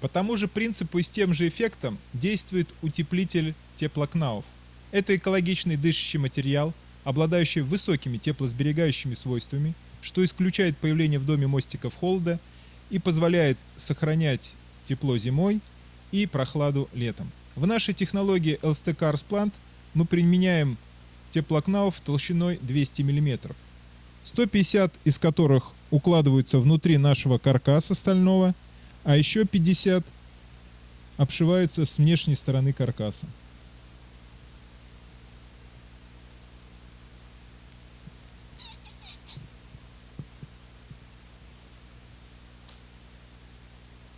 По тому же принципу и с тем же эффектом действует утеплитель теплокнауф. Это экологичный дышащий материал, обладающий высокими теплосберегающими свойствами, что исключает появление в доме мостиков холода и позволяет сохранять тепло зимой и прохладу летом. В нашей технологии LST Cars Plant мы применяем теплокнауф толщиной 200 мм, 150 из которых укладываются внутри нашего каркаса стального, а еще 50 обшиваются с внешней стороны каркаса.